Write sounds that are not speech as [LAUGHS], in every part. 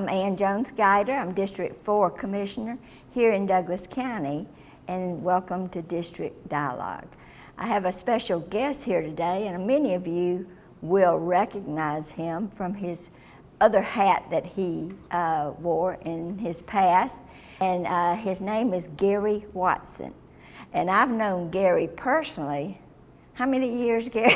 I'm Ann Jones Guider. I'm District 4 Commissioner here in Douglas County, and welcome to District Dialogue. I have a special guest here today, and many of you will recognize him from his other hat that he uh, wore in his past, and uh, his name is Gary Watson. And I've known Gary personally how many years, Gary?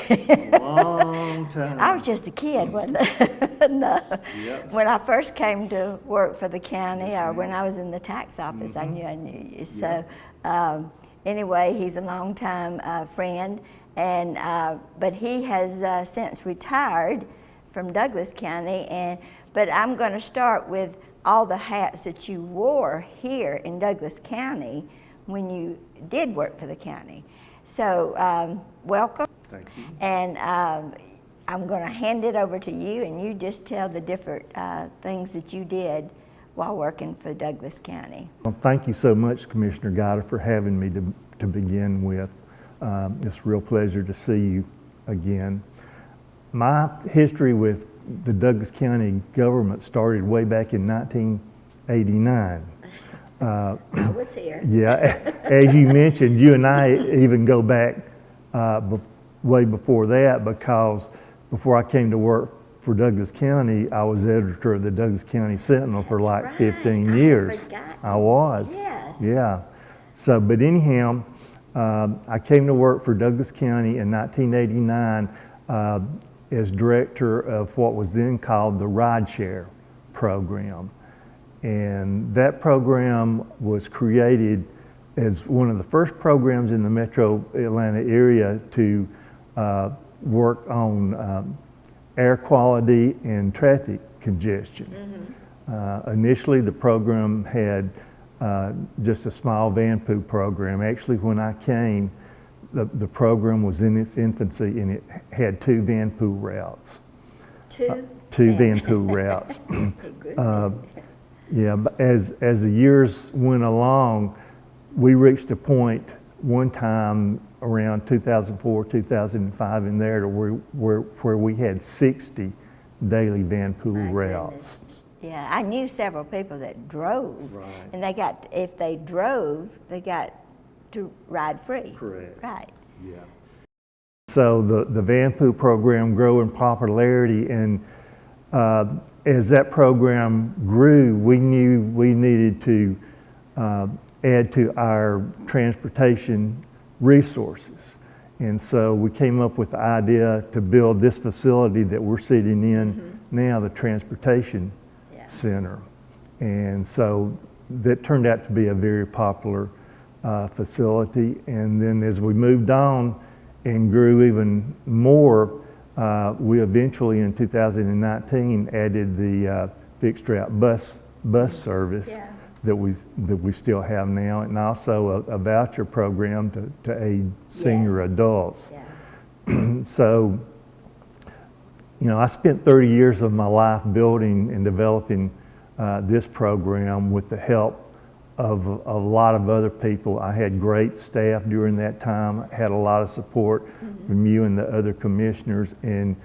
Long time. [LAUGHS] I was just a kid, wasn't I? [LAUGHS] no. Yep. When I first came to work for the county, Yes, or when. I was in the tax office, I Mhm. knew I knew you. So, um, anyway, he's a longtime uh, friend, and uh, but he has uh, since retired from Douglas County. And but I'm going to start with all the hats that you wore here in Douglas County when you did work for the county. So, um, welcome. Thank you. And um, I'm going to hand it over to you, and you just tell the different uh, things that you did while working for Douglas County. Well, thank you so much, Commissioner Guider, for having me to, to begin with. Um, it's a real pleasure to see you again. My history with the Douglas County government started way back in 1989. Uh, I was here. Yeah, as you mentioned, you and I even go back uh, bef- way before that because before I came to work for Douglas County, I was editor of the Douglas County Sentinel for like right. 15 I years. I was. Yes. Yeah. So, but anyhow, um, I came to work for Douglas County in 1989 uh, as director of what was then called the rideshare program. And that program was created as one of the first programs in the metro Atlanta area to uh, work on um, air quality and traffic congestion. Uh, initially, the program had uh, just a small van pool program. Actually, when I came, the, the program was in its infancy and it had two van pool routes. Two? Two van pool routes. [LAUGHS] Good. Yeah, but as, as the years went along, we reached a point one time around 2004, 2005 in there to where, where, where we had 60 daily van pool My routes. goodness. Yeah, I knew several people that drove, Right. and they got, if they drove, they got to ride free. Correct. Right. Yeah. So the, the Van Pool program grew in popularity and uh, as that program grew, we knew we needed to uh, add to our transportation resources. And so we came up with the idea to build this facility that we're sitting in now, the Transportation Yeah. Center. And so that turned out to be a very popular uh, facility. And then as we moved on and grew even more, uh, we eventually in 2019 added the uh, fixed route bus bus service Yeah. that we that we still have now, and also a, a voucher program to, to aid senior adults. Yeah. [CLEARS THROAT] So, you know, I spent 30 years of my life building and developing uh, this program with the help of, of a lot of other people. I had great staff during that time, I had a lot of support from you and the other commissioners, and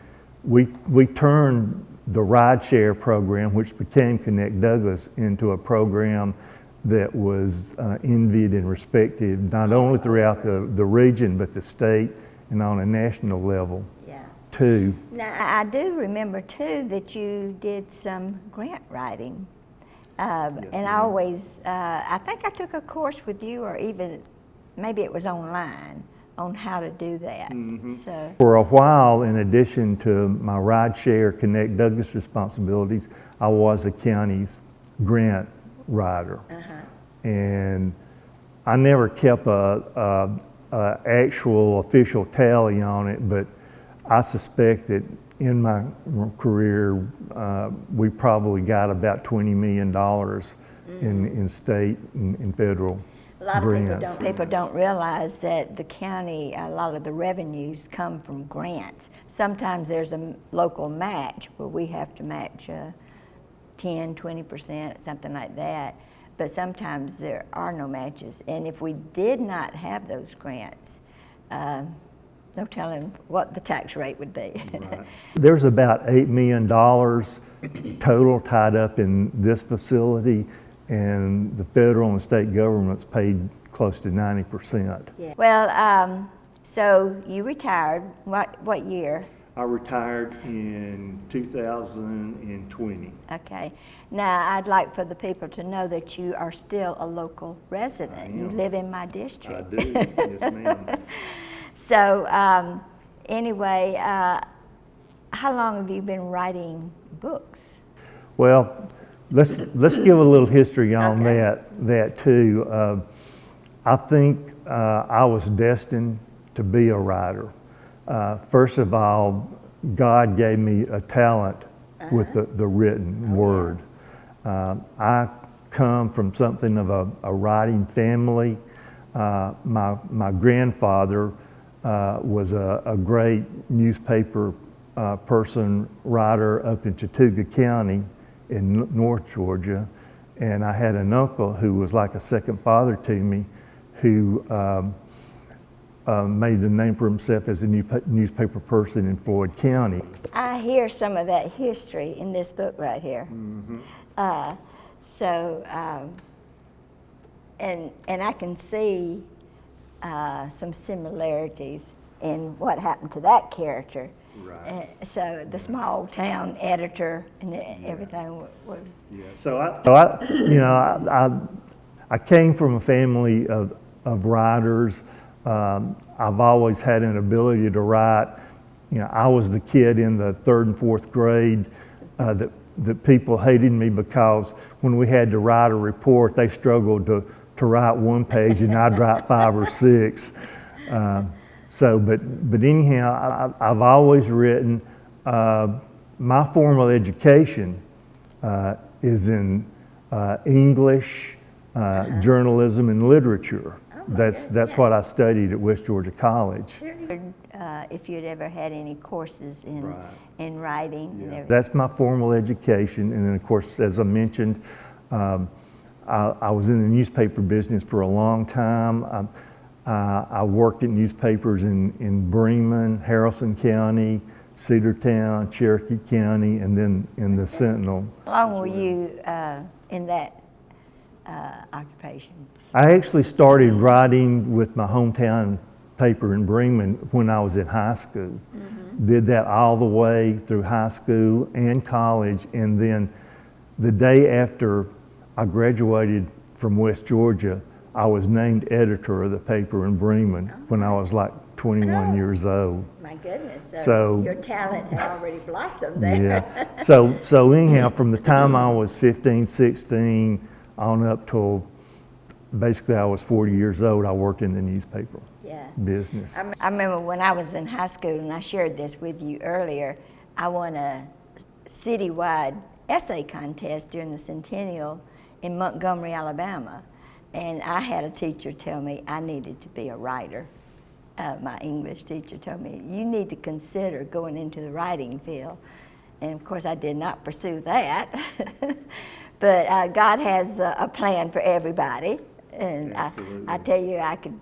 we, we turned the rideshare program, which became Connect Douglas, into a program that was uh, envied and respected, not only throughout the, the region, but the state and on a national level Yeah. too. Now, I do remember too that you did some grant writing. Um, Yes, and I always, uh, I think I took a course with you, or even maybe it was online, on how to do that. Mm-hmm. So, For a while, in addition to my rideshare Connect Douglas responsibilities, I was the county's grant writer. And I never kept a, a, a actual official tally on it, but I suspect that in my career, uh, we probably got about $20 million in, in state and, and federal a lot of people don't, people don't realize that the county, a lot of the revenues come from grants. Sometimes there's a local match where we have to match uh, 10, 20%, something like that. But sometimes there are no matches. And if we did not have those grants, um, no telling what the tax rate would be. [LAUGHS] There's about $8 million total tied up in this facility, and the federal and state governments paid close to 90%. Yeah. Well, um, so you retired, what, what year? I retired in 2020. Okay. Now, I'd like for the people to know that you are still a local resident. You live in my district. I district. do, yes ma'am. [LAUGHS] So, um, anyway, uh, how long have you been writing books? Well, let's, let's give a little history on Okay. that, that too. Uh, I think uh, I was destined to be a writer. Uh, first of all, God gave me a talent with the, the written word. Uh, I come from something of a, a writing family. Uh, my, my grandfather uh, was a, a great newspaper uh, person, writer up in Chattooga County in North Georgia. And I had an uncle who was like a second father to me who um, uh, made a name for himself as a new, newspaper person in Floyd County. I hear some of that history in this book right here. Uh, so, um, and, and I can see uh, some similarities in what happened to that character. Right. Uh, so the small town editor and e- everything wa- was, Yeah, so I, so I you know, I, I, I came from a family of, of writers. Um, I've always had an ability to write. You know, I was the kid in the third and fourth grade uh, that, that people hated me because when we had to write a report, they struggled to, to write one page and I'd write five or six. Um, so, but, but anyhow, I, I- I've always written. Uh, my formal education uh, is in uh, English, uh, journalism, and literature. That's, that's what I studied at West Georgia College. uh, if you'd ever had any courses in, Right. in writing and. That's my formal education. And then, of course, as I mentioned, um, I, I was in the newspaper business for a long time. I, uh, I worked at newspapers in, in Bremen, Haralson County, Cedartown, Cherokee County, and then in the Sentinel. How long were you uh, in that uh, occupation? I actually started writing with my hometown paper in Bremen when I was in high school. Did that all the way through high school and college, and then the day after I graduated from West Georgia, I was named editor of the paper in Bremen when I was like 21 years old. My goodness, So- your talent had already blossomed there. Yeah. [LAUGHS] So, so anyhow, from the time I was 15, 16 on up till basically I was 40 years old, I worked in the newspaper Yeah. business. I, I remember when I was in high school, and I shared this with you earlier, I won a citywide essay contest during the centennial in Montgomery, Alabama. And I had a teacher tell me I needed to be a writer. Uh, my English teacher told me, You need to consider going into the writing field. And of course, I did not pursue that. [LAUGHS] but uh, God has a, a plan for everybody. And I, I tell you, I could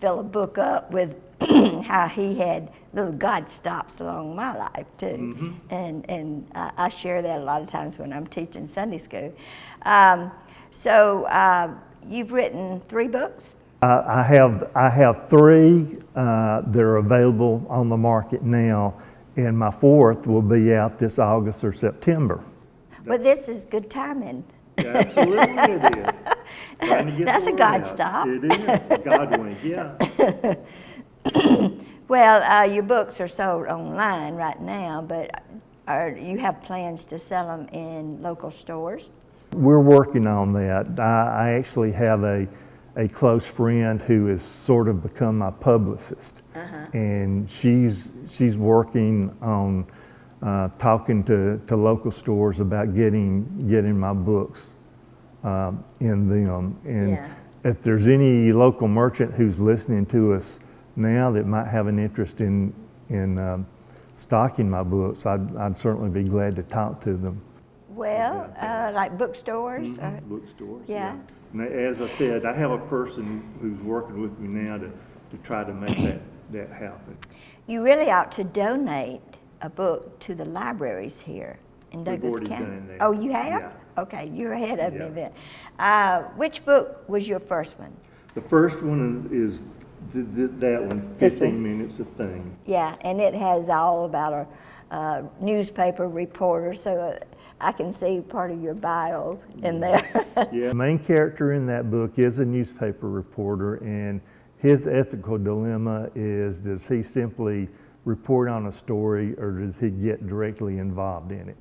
fill a book up with [CLEARS THROAT] how he had little God stops along my life too, and and I, I share that a lot of times when I'm teaching Sunday school. Um, so uh, you've written three books. I, I have I have three uh, that are available on the market now, and my fourth will be out this August or September. Well, this is good timing. Absolutely, it is. [LAUGHS] Trying to get That's a God out. stop. It is a God wink, yeah. [LAUGHS] Well, uh, your books are sold online right now, but are you have plans to sell them in local stores? We're working on that. I, I actually have a, a close friend who has sort of become my publicist. And she's, she's working on uh, talking to, to local stores about getting, getting my books um, in them. And Yeah. if there's any local merchant who's listening to us now that might have an interest in, in um, stocking my books, I'd, I'd certainly be glad to talk to them. Well, uh, like bookstores. or- Bookstores, yeah. And as I said, I have a person who's working with me now to, to try to make that that happened. You really ought to donate a book to the libraries here in We've Douglas County. done that. Oh, you have? Yeah. Okay, you're ahead of me then. Uh, which book was your first one? The first one is th- th- that one, This 15 one? minutes of thing. Yeah, and it has all about a, uh newspaper reporter, so uh, I can see part of your bio in there. [LAUGHS] Yeah. The main character in that book is a newspaper reporter, and his ethical dilemma is does he simply report on a story or does he get directly involved in it?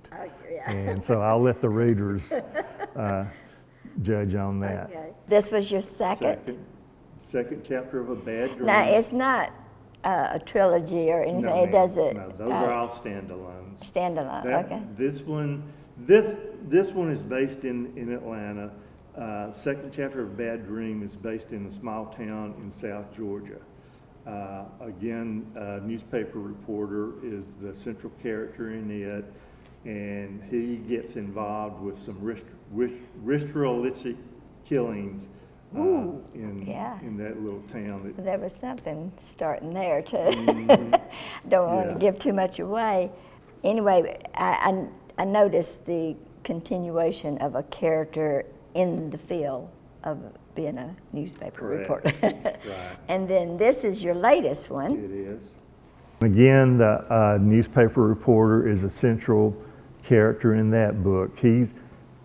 And so I'll let the readers [LAUGHS] uh, judge on that. Okay. This was your second? Second, second chapter of A Bad Dream. Now, it's not uh, a trilogy or anything, No, it does it No, those uh, are all standalones. standalone, That- okay. This one, this, this one is based in, in Atlanta. Uh, second chapter of Bad Dream is based in a small town in South Georgia. Uh, again, a newspaper reporter is the central character in it, and he gets involved with some ritualistic killings uh, in, yeah. in that little town. that- There was something starting there too. Mm-hmm. [LAUGHS] Don't want Yeah. to give too much away. Anyway, I, I, I noticed the continuation of a character in the field of being a newspaper Correct. reporter. [LAUGHS] Right. And then this is your latest one. It is. Again, the uh, newspaper reporter is a central character in that book. He's,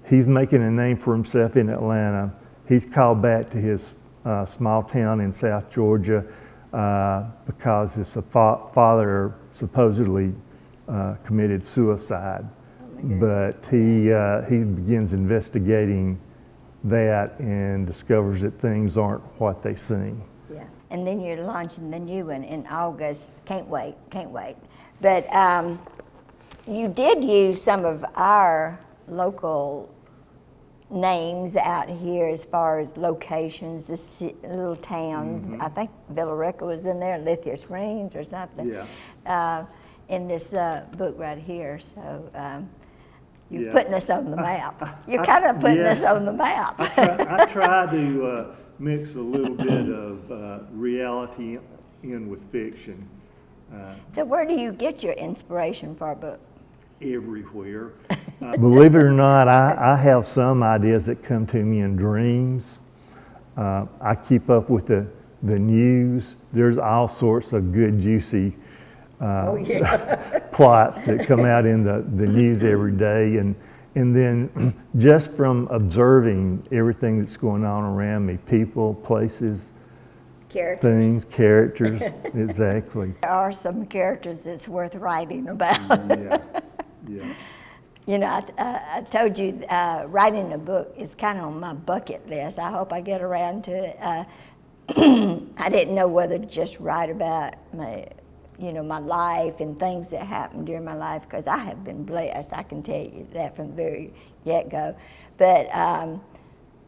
he's making a name for himself in Atlanta. He's called back to his uh, small town in South Georgia uh, because his fa- father supposedly uh, committed suicide. but he, uh, he begins investigating that and discovers that things aren't what they seem. Yeah. And then you're launching the new one in August. Can't wait, can't wait. But um, you did use some of our local names out here as far as locations, the little towns. I think Villa Rica was in there, Lithia Springs or something. Yeah. Uh, in this uh, book right here. So um, you're Yeah. putting us on the map. [LAUGHS] You're kind of putting yeah. us on the map. I try, I [LAUGHS] try to uh, mix a little bit of uh, reality in with fiction uh, so where do you get your inspiration for a book? everywhere. Uh, Believe it or not, I, I have some ideas that come to me in dreams. Uh, I keep up with the, the news. There's all sorts of good, juicy oh yeah. [LAUGHS] plots that come out in the, the news every day. And, and then [CLEARS THROAT] just from observing everything that's going on around me people, places, Characters. things, characters, [LAUGHS] exactly. There are some characters that's worth writing about. Yeah, yeah. You know, I, I, I told you uh, writing a book is kind of on my bucket list. I hope I get around to it. Uh, [CLEARS THROAT] I didn't know whether to just write about my, you know, my life and things that happened during my life because I have been blessed. I can tell you that from the very get go. But um,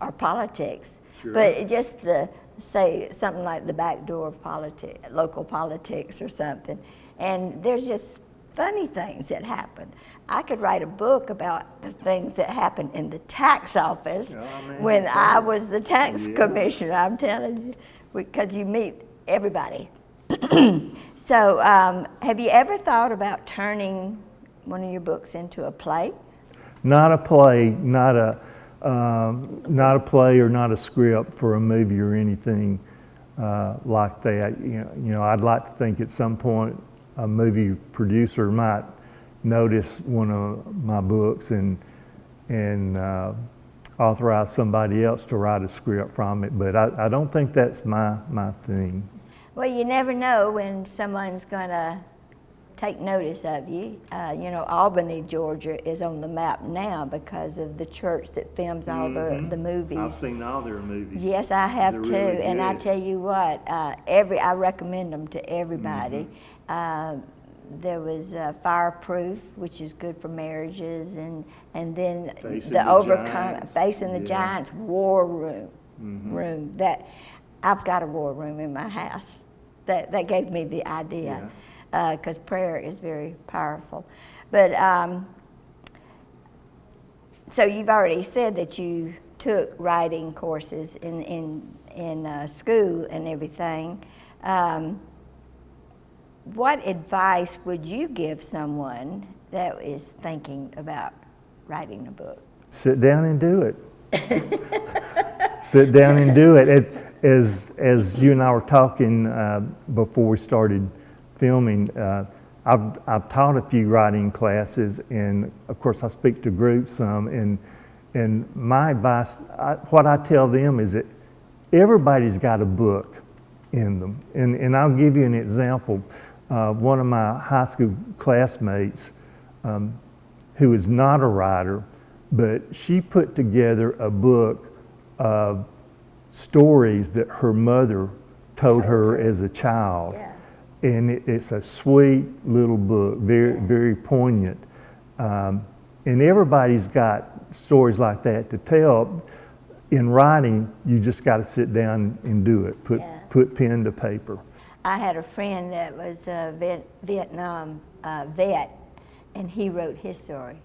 or politics. Sure. But just the say something like the back door of politics, local politics or something, and there's just funny things that happened. I could write a book about the things that happened in the tax office Oh, man, when I was the tax Yeah. commissioner. I'm telling you, because you meet everybody. [CLEARS THROAT] so, um, have you ever thought about turning one of your books into a play? Not a play, not a, um, not a play or not a script for a movie or anything uh, like that. You know, you know, I'd like to think at some point a movie producer might notice one of my books and and uh, authorize somebody else to write a script from it. But I, I don't think that's my my thing. Well, you never know when someone's going to take notice of you. Uh, you know, Albany, Georgia is on the map now because of the church that films all the, the movies. I've seen all their movies. Yes, I have They're too. really and I tell you what, uh, every I recommend them to everybody. Mm-hmm. Uh, there was uh, Fireproof, which is good for marriages, and and then Facing the the Overcome. Facing the Yeah. Giants War Room. Mm-hmm. Room that I've got a war room in my house. That that gave me the idea because prayer is very powerful. But um, so you've already said that you took writing courses in in in uh, school and everything. Um, what advice would you give someone that is thinking about writing a book? Sit down and do it. [LAUGHS] Sit down and do it. As, as, as you and I were talking uh, before we started filming, uh, I've, I've taught a few writing classes, and of course, I speak to groups some. And, and my advice, I, what I tell them is that everybody's got a book in them. And, and I'll give you an example. Uh, one of my high school classmates, um, who is not a writer, but she put together a book of stories that her mother told her as a child. Yeah. And it, it's a sweet little book, very, very poignant. Um, and everybody's got stories like that to tell. In writing, you just got to sit down and do it. Put, Yeah. put pen to paper. I had a friend that was a Viet, Vietnam uh, vet, and he wrote his story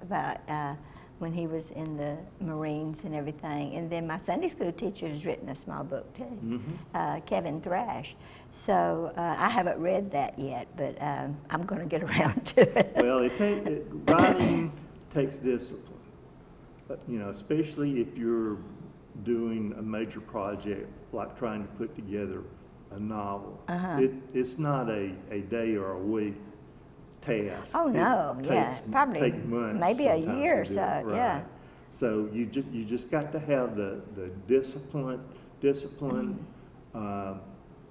about uh, when he was in the Marines and everything. And then my Sunday school teacher has written a small book too, uh, Kevin Thrash. So uh, I haven't read that yet, but um, I'm going to get [LAUGHS] around to it. Well, it take, it, writing takes discipline. But, you know, especially if you're doing a major project, like trying to put together a novel. Uh-huh. It, it's not a, a day or a week task. Oh, It no, yeah, takes- probably take months maybe a year or so, it, yeah. So you just, you just got to have the, the discipline, discipline, Mm-hmm. um,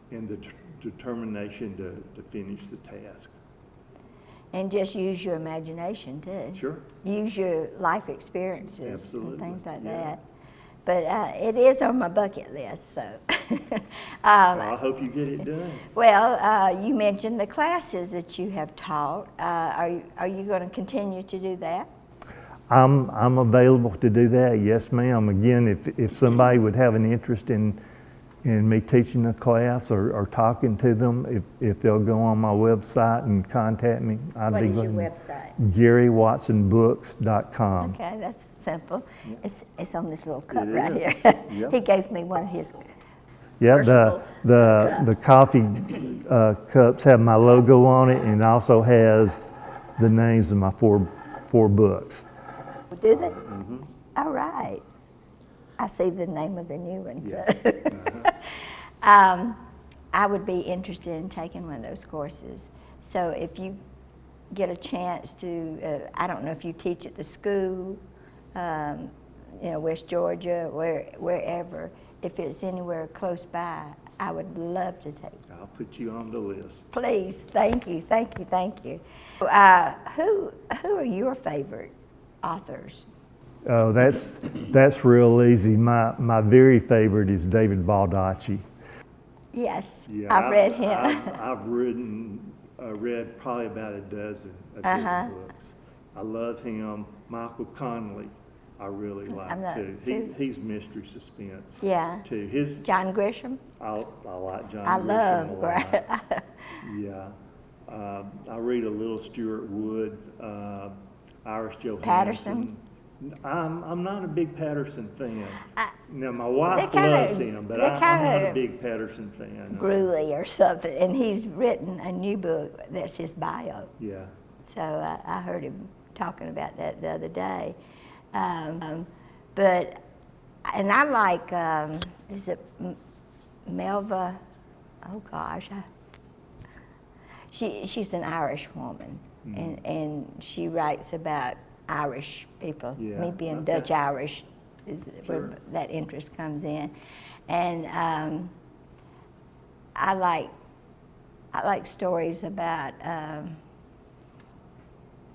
and the determination to, to finish the task. And just use your imagination too. Sure. Use your life experiences Absolutely, and things like yeah. that. But uh, it is on my bucket list, so. [LAUGHS] um, Well, I hope you get it done. well, uh, you mentioned the classes that you have taught. Uh, are you, are you going to continue to do that? I'm, I'm available to do that, yes ma'am. Again, if, if somebody would have an interest in, in me teaching a class or, or talking to them, if, if they'll go on my website and contact me, I'd What be is your glad. website? GaryWatsonBooks.com. Okay, that's simple. It's, it's on this little cup It right is. here. Yep. [LAUGHS] he gave me one of his. Yeah, the, Personal the, the coffee uh, cups have my logo on it and it also has the names of my four, four books. Do they? All right. I see the name of the new one. so- Yes. [LAUGHS] Um, I would be interested in taking one of those courses. So if you get a chance to, uh, I don't know if you teach at the school, um, you know, West Georgia, where, wherever, if it's anywhere close by, I would love to take. I'll put you on the list. Please, thank you, thank you, thank you. Uh, who, who are your favorite authors? Oh, that's, that's real easy. My, my very favorite is David Baldacci. Yes, Yeah, I've read him. I've, I've written, uh, read probably about a dozen of Uh-huh. his books. I love him. Michael Connelly, I really like not- too. He's, who- he's mystery suspense Yeah. too. His, John Grisham. I, I like John I Grisham love a lot. [LAUGHS] Yeah. Um, I read a little Stuart Wood, uh, Iris Johansen. Patterson? I'm, I'm not a big Patterson fan. I- Now, my wife loves him, but I, I'm not a big Patterson fan. Gruely or something, and he's written a new book that's his bio. Yeah. So uh, I heard him talking about that the other day. Um, um, but, and I like, um, is it Melva? Oh gosh, I, she, she's an Irish woman, Mm-hmm. and, and she writes about Irish people, Yeah, me being okay. Dutch Irish, is where that interest comes in. And um, I like I like stories about um,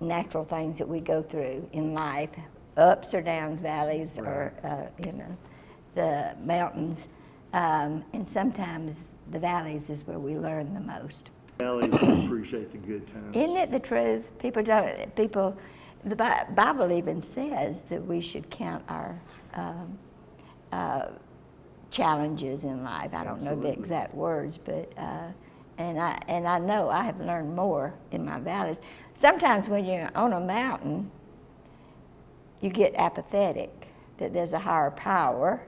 natural things that we go through in life, ups or downs, valleys, or uh, you know, the mountains. Um, and sometimes the valleys is where we learn the most. Ellie appreciate the good times. Isn't it the truth? People don't. People, the Bible even says that we should count our um, uh, challenges in life. I don't know the exact words, but uh, and I and I know I have learned more in my valleys. Sometimes when you're on a mountain, you get apathetic that there's a higher power,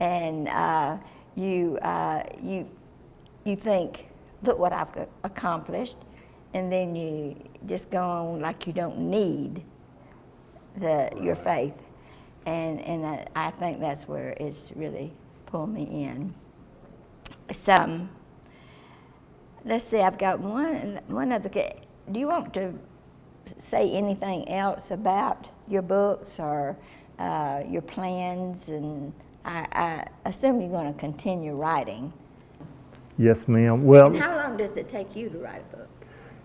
and uh, you uh, you you think, look what I've accomplished, and then you just go on like you don't need the your faith, and and I, I think that's where it's really pulled me in. Some. Let's see. I've got one one other. Do you want to say anything else about your books or uh, your plans? And I, I assume you're going to continue writing. Yes, ma'am. Well, And how long does it take you to write a book?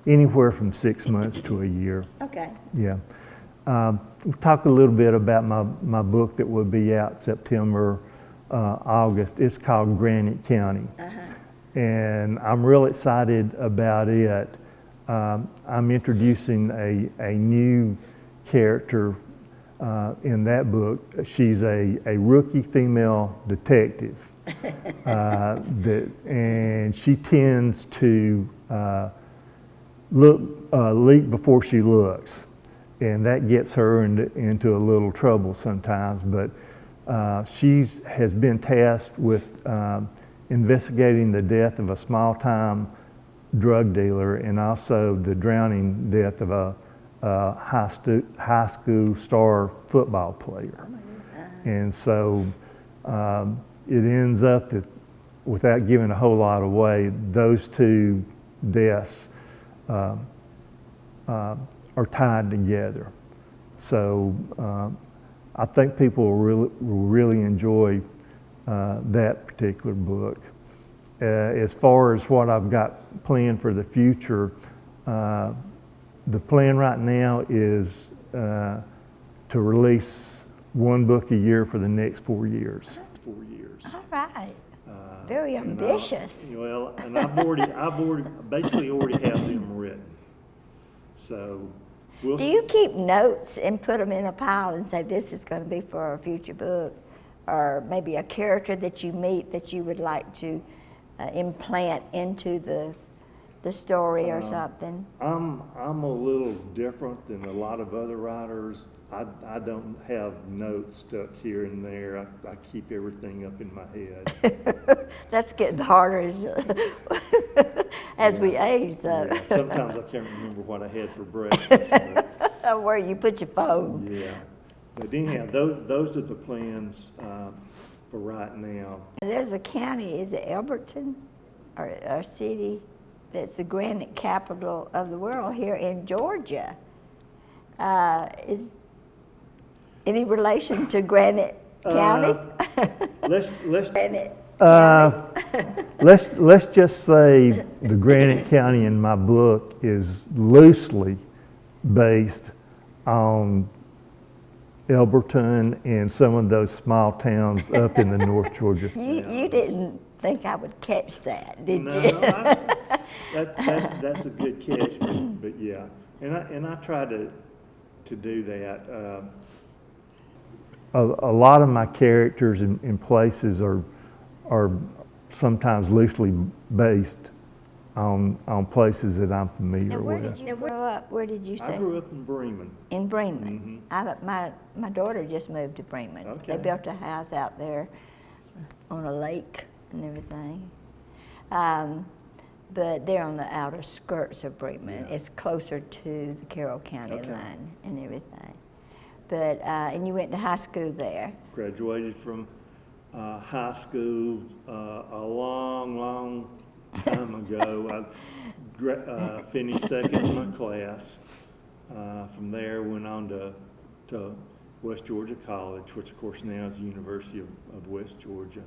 Anywhere from six months to a year. Okay. Yeah. Um, we'll talk a little bit about my, my book that will be out September, uh, August. It's called Granite County. And I'm real excited about it. Um, I'm introducing a, a new character uh, in that book. She's a, a rookie female detective. [LAUGHS] uh, that, and she tends to uh, look, uh, leap before she looks. And that gets her into, into a little trouble sometimes. But uh, she has been tasked with um, investigating the death of a small time drug dealer and also the drowning death of a, a high, stu- high school star football player. And so um, it ends up that, without giving a whole lot away, those two deaths uh, uh, are tied together. So uh, I think people will really, will really enjoy uh, that particular book. Uh, as far as what I've got planned for the future, uh, the plan right now is uh, to release one book a year for the next four years. Four years. All right. Very and I- ambitious. Well, and I've already, I've already, basically already have them written. So we'll. Do you keep notes and put them in a pile and say, this is going to be for a future book? Or maybe a character that you meet that you would like to uh, implant into the, the story or Uh, something? I'm, I'm a little different than a lot of other writers. I, I don't have notes stuck here and there. I, I keep everything up in my head. [LAUGHS] That's getting harder as, [LAUGHS] as we age. Yeah, Sometimes I can't remember what I had for breakfast, [LAUGHS] Where you put your phone. yeah. But anyhow, those, those are the plans, uh, for right now. There's a county, is it Elberton, or a city that's the granite capital of the world here in Georgia? Uh, is any relation to Granite County? Let's, let's, [LAUGHS] Granite Uh, [LAUGHS] let's, let's just say the Granite County in my book is loosely based on Elberton and some of those small towns up in the North [LAUGHS] Georgia. You, you didn't think I would catch that, did No, you? I- that's, that's, that's a good catch, but, but yeah. And I, and I try to, to do that. Uh, A, a lot of my characters and, and places are, are sometimes loosely based on, on places that I'm Now, familiar where with. did you grow up? Where did you say? I grew up in Bremen. In Bremen. I, my, my daughter just moved to Bremen. They built a house out there on a lake and everything. Um, but they're on the outer skirts of Bremen. Yeah. It's closer to the Carroll County Okay. line and everything. But, uh, and you went to high school there. Graduated from uh, high school uh, a long, long time ago. I gra- uh, finished second in my class. Uh, from there, went on to, to West Georgia College, which of course now is the University of, of West Georgia.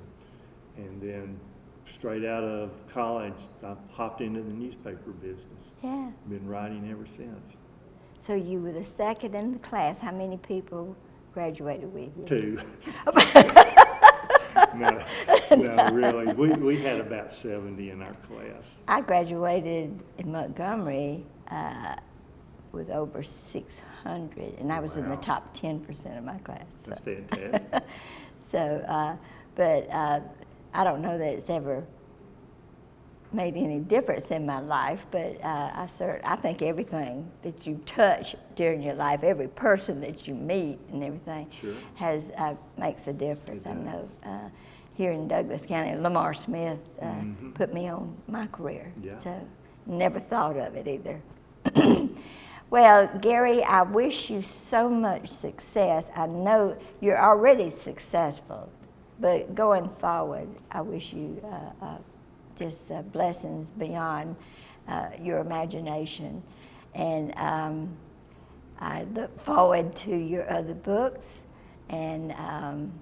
And then straight out of college, I hopped into the newspaper business. Yeah. Been writing ever since. So you were the second in the class. How many people graduated with you? Two. [LAUGHS] no, no, really. We, we had about 70 in our class. I graduated in Montgomery uh, with over 600, and I was in the top 10% of my class. So, That's fantastic. [LAUGHS] so uh, but uh, I don't know that it's ever made any difference in my life, but uh, I cert- I think everything that you touch during your life, every person that you meet and everything, Sure. has uh, makes a difference. I know. Uh, here in Douglas County. Lamar Smith uh, put me on my career. Yeah. So never thought of it either. [CLEARS THROAT] well, Gary, I wish you so much success. I know you're already successful, but going forward, I wish you uh, uh, just uh, blessings beyond uh, your imagination. And um, I look forward to your other books and um,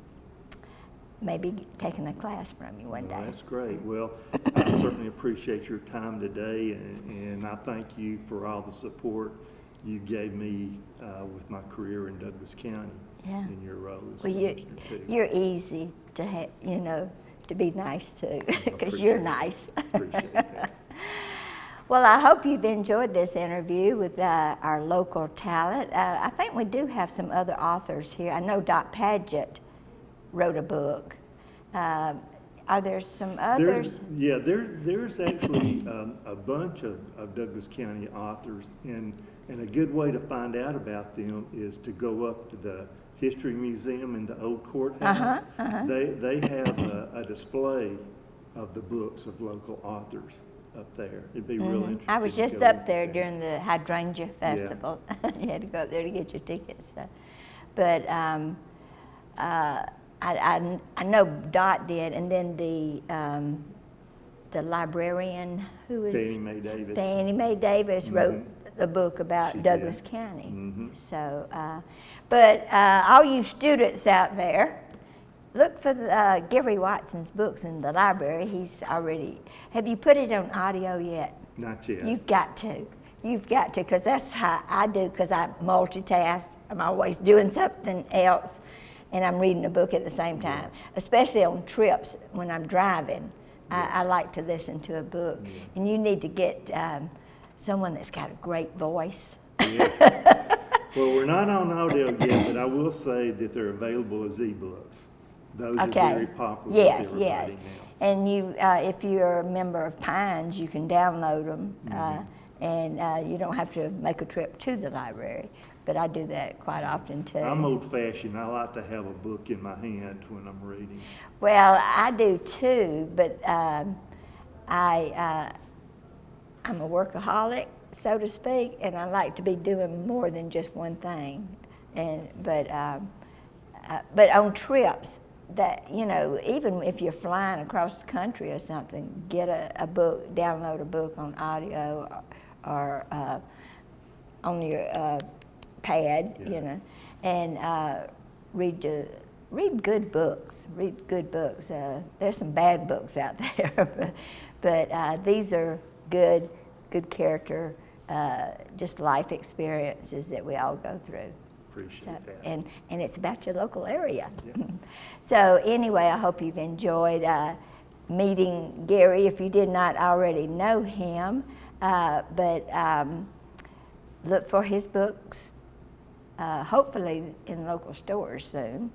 maybe taking a class from you one Well, day. That's great. Well, I certainly appreciate your time today, and, and I thank you for all the support you gave me uh, with my career in Douglas County Yeah. in your role as Well, you, you're easy to have, you know, to be nice too, because you're nice. Appreciate. [LAUGHS] Well, I hope you've enjoyed this interview with uh, our local talent. Uh, I think we do have some other authors here. I know Dot Paget wrote a book. Um, are there some There's, others? yeah, there, there's actually um, a bunch of, of Douglas County authors, and, and a good way to find out about them is to go up to the History Museum in the old courthouse. Uh-huh, They, they have a, a display of the books of local authors up there. It'd be real interesting. Mm-hmm. I was just up there during the Hydrangea Festival. [LAUGHS] you had to go up there to get your tickets. So. But um, uh, I, I, I know Dot did, and then the um, the librarian who was Fannie Mae Davis. Fannie Mae Davis wrote a book about She did. Douglas County. Mhm. So, uh, but uh, all you students out there, look for the, uh, Gary Watson's books in the library. He's already. Have you put it on audio yet? Not yet. You've got to. You've got to, because that's how I do, because I multitask. I'm always doing something else, and I'm reading a book at the same time, especially on trips when I'm driving. I, I like to listen to a book. And you need to get um, someone that's got a great voice. Yeah. [LAUGHS] Well, we're not on audio yet, but I will say that they're available as ebooks. Those are very popular Yes, yes. now. And you, uh, if you're a member of Pines, you can download them, uh, Mm-hmm. and uh, you don't have to make a trip to the library. But I do that quite often too. I'm old fashioned. I like to have a book in my hand when I'm reading. Well, I do too, but um, I, uh, I'm a workaholic, so to speak, and I like to be doing more than just one thing. And but um, uh, but on trips, that you know, even if you're flying across the country or something, get a, a book, download a book on audio or, or uh, on your uh, pad, Yeah. you know, and uh, read uh, read good books. Read good books. Uh, there's some bad books out [LAUGHS] there, but, but uh, these are good, good character, uh, just life experiences that we all go through. Appreciate So, that. and, and it's about your local area. Yeah. [LAUGHS] so anyway, I hope you've enjoyed uh, meeting Gary if you did not already know him. Uh, but um, look for his books, uh, hopefully in local stores soon.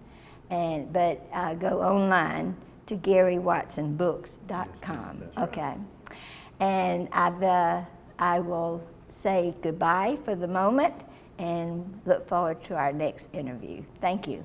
And but uh, go online to GaryWatsonBooks.com. Yes, right. Okay, and I've uh, I will say goodbye for the moment and look forward to our next interview. Thank you.